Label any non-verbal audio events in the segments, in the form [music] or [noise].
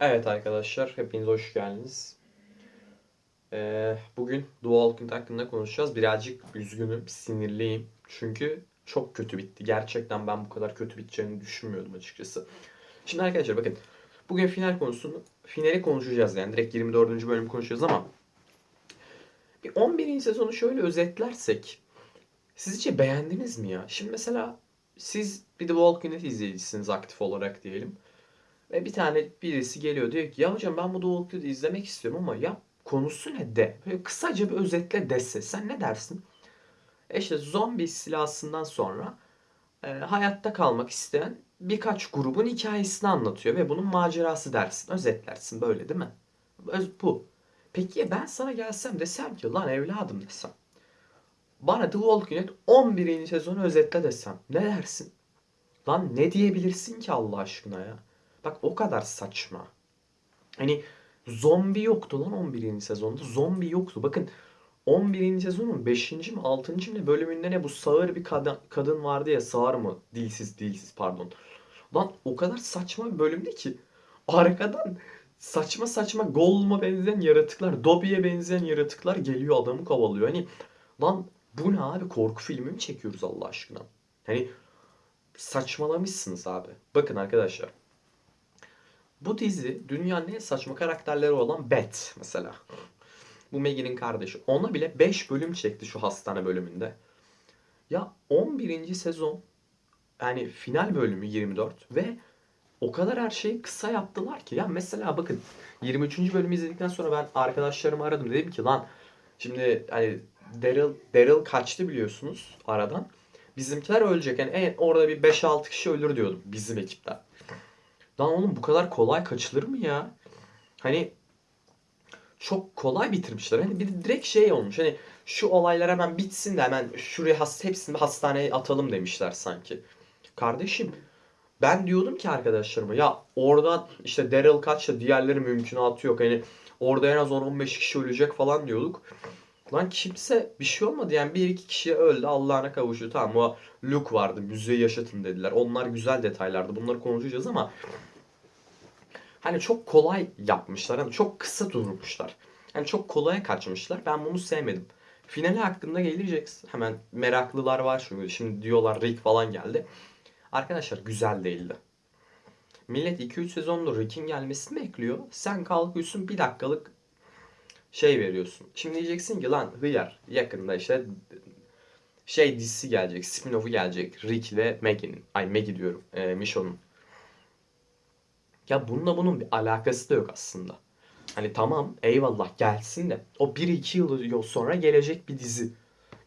Evet arkadaşlar, hepiniz hoş geldiniz. Ee, bugün Walking Dead hakkında konuşacağız. Birazcık üzgünüm, sinirliyim. Çünkü çok kötü bitti. Gerçekten ben bu kadar kötü biteceğini düşünmüyordum açıkçası. Şimdi arkadaşlar bakın, bugün final konusunu, finali konuşacağız yani. Direkt 24. bölümü konuşacağız ama bir 11. sezonu şöyle özetlersek sizce beğendiniz mi ya? Şimdi mesela siz bir The Walking Dead izleyicisiniz aktif olarak diyelim. Ve bir tane birisi geliyor diyor ki ya hocam ben bu Walking Dead'i izlemek istiyorum ama ya konusu ne de? Böyle kısaca bir özetle dese sen ne dersin? E işte zombi istilasından sonra e, hayatta kalmak isteyen birkaç grubun hikayesini anlatıyor ve bunun macerası dersin. Özetlersin böyle değil mi? Öz, bu. Peki ya ben sana gelsem desem ki lan evladım desem. Bana The Walking Dead 11. sezonu özetle desem. Ne dersin? Lan ne diyebilirsin ki Allah aşkına ya? Bak o kadar saçma. Hani zombi yoktu lan 11. sezonda. Zombi yoktu. Bakın 11. sezonun 5. mi 6. mi ne bölümünde ne bu sağır bir kadın, kadın vardı ya sağır mı? Dilsiz dilsiz pardon. Lan o kadar saçma bir bölümdü ki arkadan saçma saçma Gollum'a benzeyen yaratıklar, Dobby'ye benzeyen yaratıklar geliyor adamı kovalıyor. Hani lan bu ne abi korku filmi mi çekiyoruz Allah aşkına? Hani saçmalamışsınız abi. Bakın arkadaşlar. Bu dizi dünyanın en saçma karakterleri olan Beth mesela. Bu Maggie'nin kardeşi. Ona bile 5 bölüm çekti şu hastane bölümünde. Ya 11. sezon yani final bölümü 24 ve o kadar her şeyi kısa yaptılar ki. Ya mesela bakın 23. bölümü izledikten sonra ben arkadaşlarımı aradım. Dedim ki lan şimdi hani Daryl, Daryl kaçtı biliyorsunuz aradan. Bizimkiler ölecek. Yani en, orada bir 5-6 kişi ölür diyordum bizim ekipten. Lan oğlum bu kadar kolay kaçılır mı ya? Hani çok kolay bitirmişler. Hani bir direkt şey olmuş. Hani şu olaylar hemen bitsin de hemen şuraya has, hepsini hastaneye atalım demişler sanki. Kardeşim ben diyordum ki arkadaşlarıma ya oradan işte Daryl kaçta diğerleri mümkünatı yok. Hani orada en az 10-15 kişi ölecek falan diyorduk. Lan kimse bir şey olmadı yani bir iki kişi öldü Allah'ına kavuştu. Tamam o Luke vardı müziği yaşatın dediler. Onlar güzel detaylardı bunları konuşacağız ama hani çok kolay yapmışlar. Hani çok kısa durmuşlar. Hani çok kolaya kaçmışlar. Ben bunu sevmedim. Finali hakkında gelecek. Hemen meraklılar var çünkü. Şimdi diyorlar Rick falan geldi. Arkadaşlar güzel değildi. Millet 2-3 sezondur Rick'in gelmesini bekliyor. Sen kalkıyorsun bir dakikalık şey veriyorsun. Şimdi diyeceksin ki lan hıyar yakında işte şey dizisi gelecek. Spin-off'u gelecek. Rick ve Maggie'nin. Ay Maggie diyorum. E, Michonne'un. Ya bununla bunun bir alakası da yok aslında. Hani tamam eyvallah gelsin de o 1-2 yıl sonra gelecek bir dizi.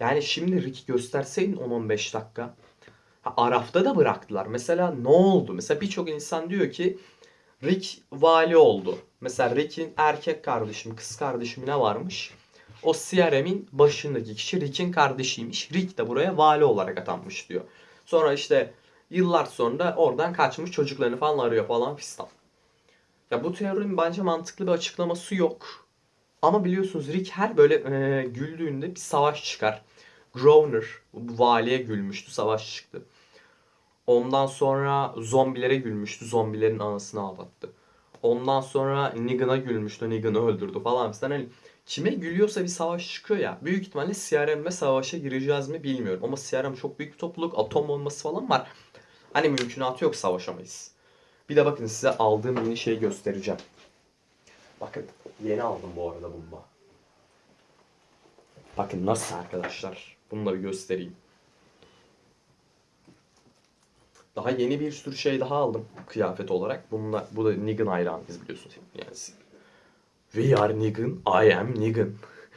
Yani şimdi Rick gösterseydin 10-15 dakika. Ha, Araf'ta da bıraktılar. Mesela ne oldu? Mesela birçok insan diyor ki Rick vali oldu. Mesela Rick'in erkek kardeşim, kız kardeşim ne varmış? O CRM'in başındaki kişi Rick'in kardeşiymiş. Rick de buraya vali olarak atanmış diyor. Sonra işte yıllar sonra oradan kaçmış çocuklarını falan arıyor falan fistan. Ya bu teorinin bence mantıklı bir açıklaması yok. Ama biliyorsunuz Rick her böyle e, güldüğünde bir savaş çıkar. Growner bu valiye gülmüştü, savaş çıktı. Ondan sonra zombilere gülmüştü, zombilerin anasını ağlattı. Ondan sonra Negan'a gülmüştü, Negan'ı öldürdü falan filan. Hani kime gülüyorsa bir savaş çıkıyor ya. Büyük ihtimalle CRM'le savaşa gireceğiz mi bilmiyorum. Ama CRM çok büyük bir topluluk, atom olması falan var. Hani mümkünatı yok savaşamayız. Bir de bakın size aldığım yeni şeyi göstereceğim. Bakın yeni aldım bu arada da. Bakın nasıl arkadaşlar. Bunu da bir göstereyim. Daha yeni bir sürü şey daha aldım kıyafet olarak. Bununla, bu da Negan hayranıyız biliyorsunuz. Yani We are Negan, I am Negan.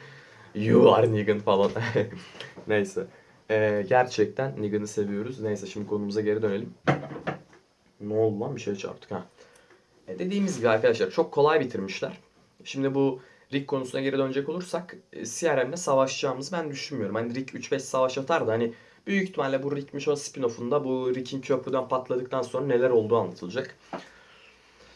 [laughs] You are Negan falan. [laughs] Neyse. Ee, gerçekten Negan'ı seviyoruz. Neyse şimdi konumuza geri dönelim. Ne oldu lan bir şey çarptık ha. E dediğimiz gibi arkadaşlar çok kolay bitirmişler. Şimdi bu Rick konusuna geri dönecek olursak e, CRM'le savaşacağımızı ben düşünmüyorum. Hani Rick 3-5 savaş atar hani büyük ihtimalle bu Rick Michonne spin-off'unda bu Rick'in köprüden patladıktan sonra neler olduğu anlatılacak.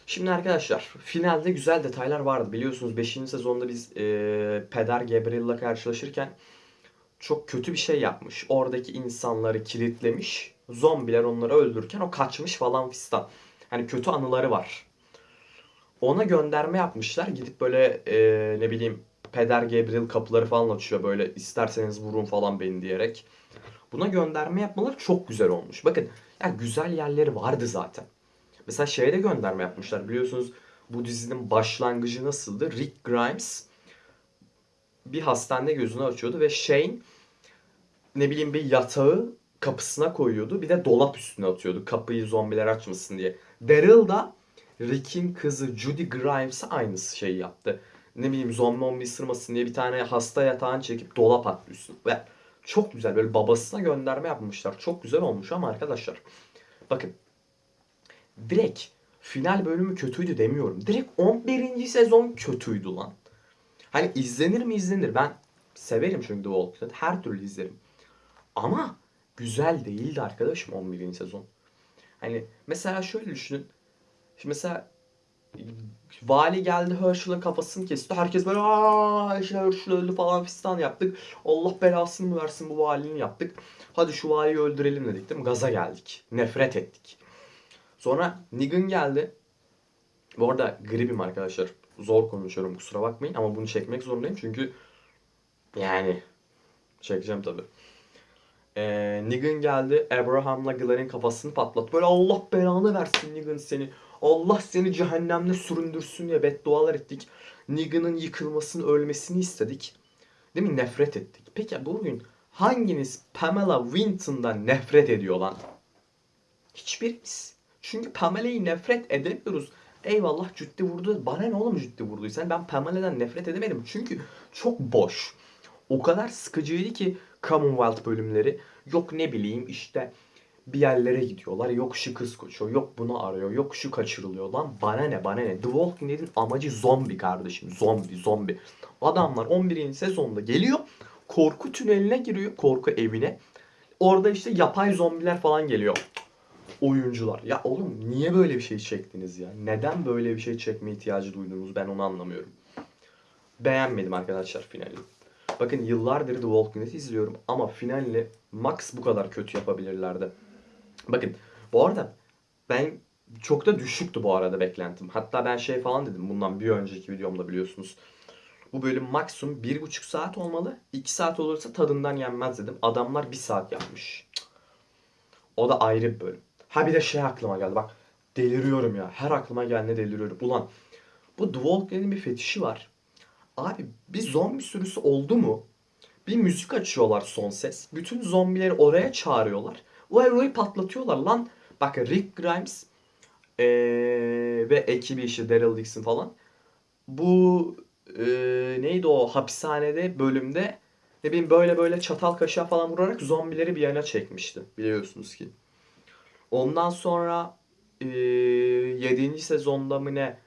Şimdi arkadaşlar finalde güzel detaylar vardı. Biliyorsunuz 5. sezonda biz e, Peder Gabriel'la karşılaşırken çok kötü bir şey yapmış. Oradaki insanları kilitlemiş. Zombiler onları öldürürken o kaçmış falan fistan. Hani kötü anıları var. Ona gönderme yapmışlar. Gidip böyle e, ne bileyim Peder Gabriel kapıları falan açıyor böyle isterseniz vurun falan beni diyerek. Buna gönderme yapmaları çok güzel olmuş. Bakın ya güzel yerleri vardı zaten. Mesela şeye de gönderme yapmışlar. Biliyorsunuz bu dizinin başlangıcı nasıldı? Rick Grimes bir hastanede gözünü açıyordu ve Shane ne bileyim bir yatağı kapısına koyuyordu. Bir de dolap üstüne atıyordu kapıyı zombiler açmasın diye. Daryl da Rick'in kızı Judy Grimes'a aynısı şeyi yaptı. Ne bileyim zombi mombi ısırmasın diye bir tane hasta yatağını çekip dolap attı üstüne. Çok güzel böyle babasına gönderme yapmışlar. Çok güzel olmuş ama arkadaşlar. Bakın. Direkt final bölümü kötüydü demiyorum. Direkt 11. sezon kötüydü lan. Hani izlenir mi izlenir. Ben severim çünkü The Walking Dead. Her türlü izlerim. Ama güzel değildi arkadaşım 11. sezon. Hani mesela şöyle düşünün. Şimdi mesela vali geldi Herschel'ın kafasını kesti. Herkes böyle aa işte Herschel öldü falan fistan yaptık. Allah belasını mı versin bu valinin yaptık. Hadi şu valiyi öldürelim dedik değil mi? Gaza geldik. Nefret ettik. Sonra Negan geldi. Bu arada gribim arkadaşlar. Zor konuşuyorum kusura bakmayın ama bunu çekmek zorundayım çünkü yani çekeceğim tabii. Ee, Negan geldi. Abraham'la Glenn'in kafasını patlattı. Böyle Allah belanı versin Negan seni. Allah seni cehennemde süründürsün diye beddualar ettik. Negan'ın yıkılmasını, ölmesini istedik. Değil mi? Nefret ettik. Peki bugün hanginiz Pamela Winton'dan nefret ediyor lan? Hiçbirimiz. Çünkü Pamela'yı nefret edemiyoruz. Eyvallah cütti vurdu. Bana ne oğlum cütti vurduysan ben Pamela'dan nefret edemedim. Çünkü çok boş. O kadar sıkıcıydı ki Commonwealth bölümleri. Yok ne bileyim işte bir yerlere gidiyorlar. Yok şu kız koşuyor. Yok bunu arıyor. Yok şu kaçırılıyor lan. Bana ne bana ne. The Walking Dead'in amacı zombi kardeşim. Zombi zombi. Adamlar 11. sezonda geliyor. Korku tüneline giriyor. Korku evine. Orada işte yapay zombiler falan geliyor. Oyuncular. Ya oğlum niye böyle bir şey çektiniz ya? Neden böyle bir şey çekme ihtiyacı duydunuz? Ben onu anlamıyorum. Beğenmedim arkadaşlar finali. Bakın yıllardır The Walking Dead izliyorum ama finalini max bu kadar kötü yapabilirlerdi. Bakın bu arada ben çok da düşüktü bu arada beklentim. Hatta ben şey falan dedim bundan bir önceki videomda biliyorsunuz. Bu bölüm maksimum bir buçuk saat olmalı. 2 saat olursa tadından yenmez dedim. Adamlar bir saat yapmış. O da ayrı bir bölüm. Ha bir de şey aklıma geldi bak. Deliriyorum ya. Her aklıma gelene deliriyorum. Ulan bu The bir fetişi var. Abi bir zombi sürüsü oldu mu? Bir müzik açıyorlar son ses. Bütün zombileri oraya çağırıyorlar. O eroyu patlatıyorlar lan. Bak Rick Grimes eee, ve ekibi işte Daryl Dixon falan. Bu eee, neydi o hapishanede bölümde ne bileyim böyle böyle çatal kaşığa falan vurarak zombileri bir yana çekmişti. Biliyorsunuz ki. Ondan sonra eee 7. sezonda mı ne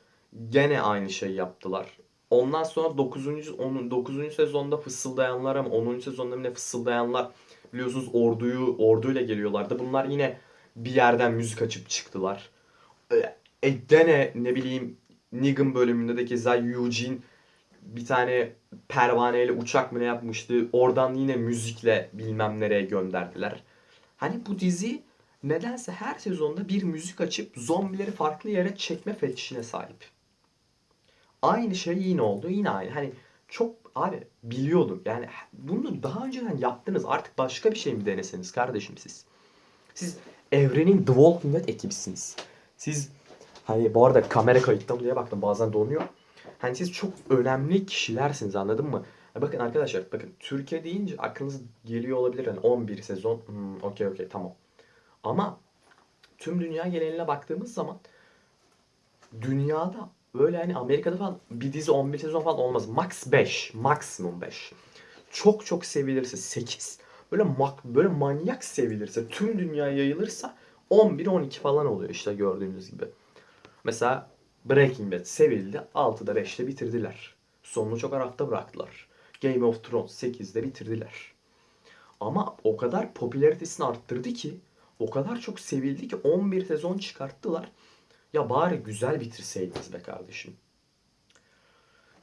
gene aynı şey yaptılar. Ondan sonra 9. 10. 9. sezonda fısıldayanlar ama 10. sezonda mı ne fısıldayanlar biliyorsunuz orduyu orduyla geliyorlardı. Bunlar yine bir yerden müzik açıp çıktılar. E, gene ne bileyim Negan bölümünde de keza Eugene bir tane pervaneyle uçak mı ne yapmıştı. Oradan yine müzikle bilmem nereye gönderdiler. Hani bu dizi nedense her sezonda bir müzik açıp zombileri farklı yere çekme fetişine sahip. Aynı şey yine oldu. Yine aynı. Hani çok abi biliyordum. Yani bunu daha önceden yaptınız. Artık başka bir şey mi deneseniz kardeşim siz? Siz evrenin The Walking Dead ekibisiniz. Siz hani bu arada kamera kayıtta mı baktım bazen donuyor. Hani siz çok önemli kişilersiniz anladın mı? Bakın arkadaşlar bakın Türkiye deyince aklınız geliyor olabilir. Hani 11 sezon hmm, okey okey tamam. Ama tüm dünya geneline baktığımız zaman dünyada böyle hani Amerika'da falan bir dizi 11 sezon falan olmaz. Max 5. Maksimum 5. Çok çok sevilirse 8. Böyle mak böyle manyak sevilirse tüm dünya yayılırsa 11 12 falan oluyor işte gördüğünüz gibi. Mesela Breaking Bad sevildi. 6'da 5'te bitirdiler. Sonunu çok arafta bıraktılar. Game of Thrones 8'de bitirdiler. Ama o kadar popülaritesini arttırdı ki o kadar çok sevildi ki 11 sezon çıkarttılar. Ya bari güzel bitirseydiniz be kardeşim.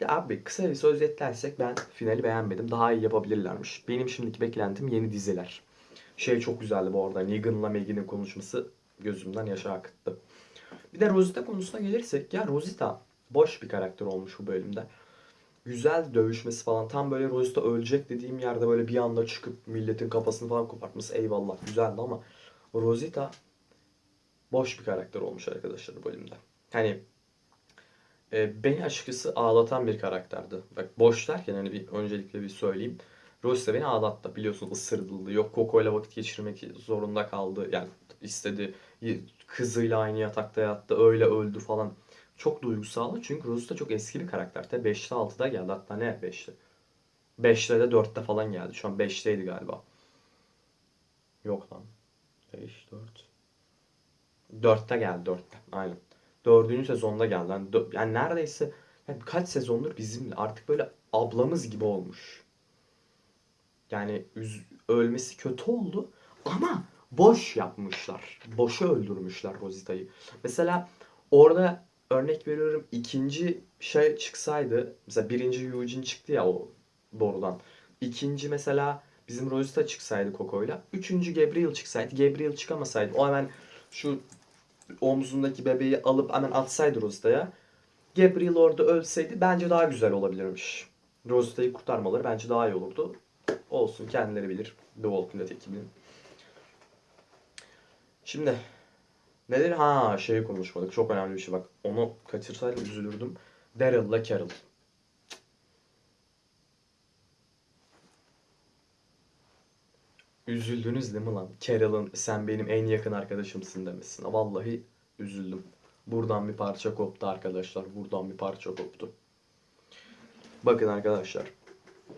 Ya abi kısa bir özetlersek ben finali beğenmedim. Daha iyi yapabilirlermiş. Benim şimdiki beklentim yeni diziler. Şey çok güzeldi bu arada. Negan'la Megan'in konuşması gözümden yaşa akıttı. Bir de Rosita konusuna gelirsek ya Rosita boş bir karakter olmuş bu bölümde. Güzel dövüşmesi falan. Tam böyle Rosita ölecek dediğim yerde böyle bir anda çıkıp milletin kafasını falan kopartması eyvallah güzeldi ama Rosita boş bir karakter olmuş arkadaşlar bölümde. Hani e, beni açıkçası ağlatan bir karakterdi. Bak boş derken hani bir öncelikle bir söyleyeyim. Rosita beni ağlattı. Biliyorsun ısırıldı. Yok Coco ile vakit geçirmek zorunda kaldı. Yani istedi. Kızıyla aynı yatakta yattı. Öyle öldü falan. Çok duygusal. Çünkü Rosita çok eski bir karakter. Tabi 5'te 6'da geldi. Hatta ne 5'te? 5'te de 4'te falan geldi. Şu an 5'teydi galiba. Yok lan. 5, 4. 4'te geldi 4'te. Aynen. 4. sezonda geldi. Yani, dö- yani neredeyse yani kaç sezondur bizimle artık böyle ablamız gibi olmuş. Yani üz- ölmesi kötü oldu ama boş yapmışlar. Boşa öldürmüşler Rosita'yı. Mesela orada örnek veriyorum ikinci şey çıksaydı mesela birinci Eugene çıktı ya o doğrudan. İkinci mesela bizim Rosita çıksaydı Coco'yla. Üçüncü Gabriel çıksaydı. Gabriel çıkamasaydı o hemen şu omzundaki bebeği alıp hemen atsaydı Rosita'ya. Gabriel orada ölseydi bence daha güzel olabilirmiş. Rosita'yı kurtarmaları bence daha iyi olurdu. Olsun kendileri bilir. The Walking Dead ekibinin. Şimdi nedir? Ha şeyi konuşmadık. Çok önemli bir şey bak. Onu kaçırsaydım üzülürdüm. Daryl'la Carol. Üzüldünüz değil mi lan? Carol'ın sen benim en yakın arkadaşımsın demesine. Vallahi üzüldüm. Buradan bir parça koptu arkadaşlar. Buradan bir parça koptu. Bakın arkadaşlar.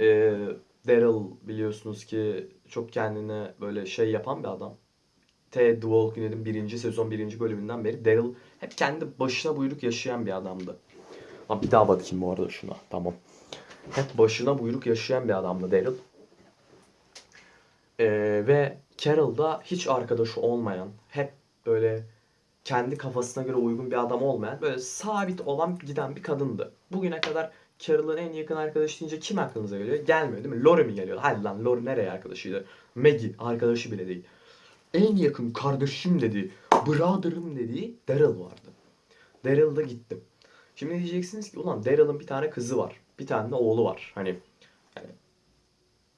Ee, Daryl biliyorsunuz ki çok kendine böyle şey yapan bir adam. T. The Walking Dead'in birinci sezon birinci bölümünden beri Daryl hep kendi başına buyruk yaşayan bir adamdı. Lan bir daha bakayım bu arada şuna. Tamam. Hep başına buyruk yaşayan bir adamdı Daryl. Ee, ve Carol da hiç arkadaşı olmayan, hep böyle kendi kafasına göre uygun bir adam olmayan, böyle sabit olan giden bir kadındı. Bugüne kadar Carol'ın en yakın arkadaşı deyince kim aklınıza geliyor? Gelmiyor değil mi? Lori mi geliyor? Hayır lan Lori nereye arkadaşıydı? Maggie arkadaşı bile değil. En yakın kardeşim dediği, brother'ım dediği Daryl vardı. Daryl da gitti. Şimdi diyeceksiniz ki ulan Daryl'ın bir tane kızı var. Bir tane de oğlu var. Hani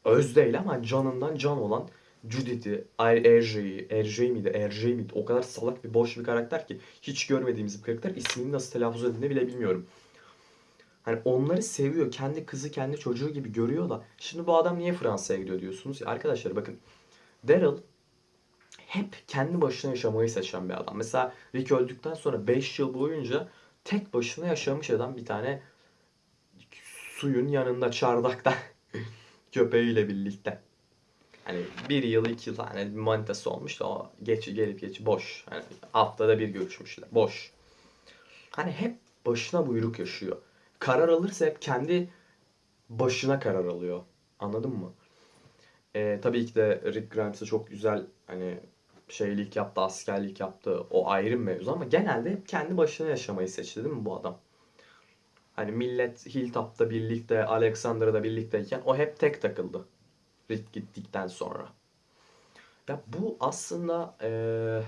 öz değil ama canından can olan Judith'i, Erjei'yi, Erjei miydi, Erjei miydi? O kadar salak bir boş bir karakter ki hiç görmediğimiz bir karakter. İsmini nasıl telaffuz edildiğini bile bilmiyorum. Hani onları seviyor. Kendi kızı, kendi çocuğu gibi görüyor da. Şimdi bu adam niye Fransa'ya gidiyor diyorsunuz? Ya arkadaşlar bakın. Daryl hep kendi başına yaşamayı seçen bir adam. Mesela Rick öldükten sonra 5 yıl boyunca tek başına yaşamış adam bir tane suyun yanında çardakta [laughs] köpeğiyle birlikte. Hani bir yıl iki yıl hani manitası olmuş da o geç gelip geç boş. Hani haftada bir görüşmüşler. Boş. Hani hep başına buyruk yaşıyor. Karar alırsa hep kendi başına karar alıyor. Anladın mı? Ee, tabii ki de Rick Grimes'e çok güzel hani şeylik yaptı, askerlik yaptı. O ayrı bir mevzu ama genelde hep kendi başına yaşamayı seçti değil mi bu adam? Hani millet Hilltop'ta birlikte, Alexander'da birlikteyken o hep tek takıldı. Rick gittikten sonra. Ya bu aslında eee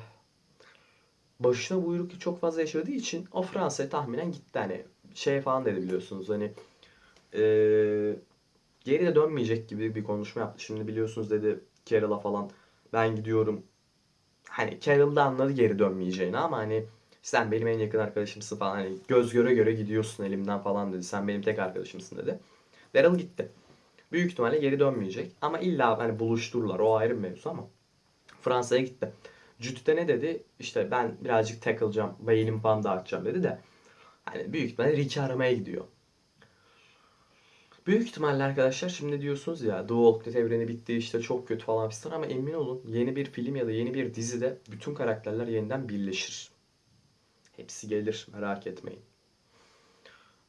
başına buyruk çok fazla yaşadığı için o Fransa'ya tahminen gitti hani şey falan dedi biliyorsunuz hani eee geri de dönmeyecek gibi bir konuşma yaptı. Şimdi biliyorsunuz dedi Carol'a falan ben gidiyorum. Hani Carol da anladı geri dönmeyeceğini ama hani sen benim en yakın arkadaşımsın falan hani göz göre göre gidiyorsun elimden falan dedi. Sen benim tek arkadaşımsın dedi. Daryl gitti. Büyük ihtimalle geri dönmeyecek ama illa hani buluştururlar o ayrı bir mevzu ama Fransa'ya gitti. Judith'e ne dedi? İşte ben birazcık takılacağım, beynim falan dağıtacağım dedi de hani büyük ihtimalle Rick'i aramaya gidiyor. Büyük ihtimalle arkadaşlar şimdi diyorsunuz ya The Walking Dead evreni bitti işte çok kötü falan filan ama emin olun yeni bir film ya da yeni bir dizide bütün karakterler yeniden birleşir. Hepsi gelir merak etmeyin.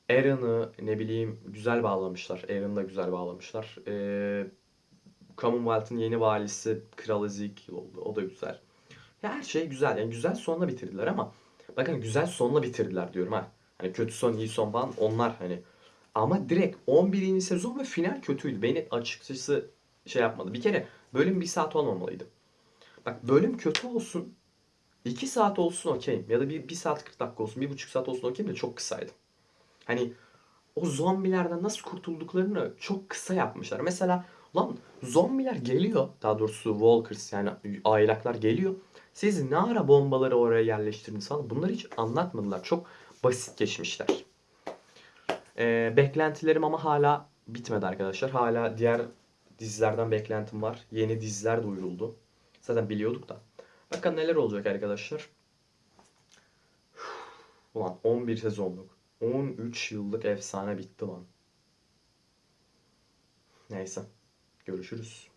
Aaron'ı ne bileyim güzel bağlamışlar. Aaron'ı da güzel bağlamışlar. Ee, Commonwealth'ın yeni valisi Kral Ezekiel oldu. O da güzel. Ya her şey güzel. Yani güzel sonla bitirdiler ama bakın güzel sonla bitirdiler diyorum ha. Hani kötü son iyi son falan onlar hani ama direkt 11. sezon ve final kötüydü. Beni açıkçası şey yapmadı. Bir kere bölüm bir saat olmamalıydı. Bak bölüm kötü olsun. 2 saat olsun okeyim. Ya da bir, bir saat 40 dakika olsun. bir buçuk saat olsun okeyim de çok kısaydı. Hani o zombilerden nasıl kurtulduklarını çok kısa yapmışlar. Mesela lan zombiler geliyor. Daha doğrusu walkers yani aylaklar geliyor. Siz ne ara bombaları oraya yerleştirdiniz falan. Bunları hiç anlatmadılar. Çok basit geçmişler. Ee, beklentilerim ama hala bitmedi arkadaşlar. Hala diğer dizilerden beklentim var. Yeni diziler duyuruldu. Zaten biliyorduk da. Bakın neler olacak arkadaşlar. Ulan 11 sezonluk. 13 yıllık efsane bitti lan. Neyse. Görüşürüz.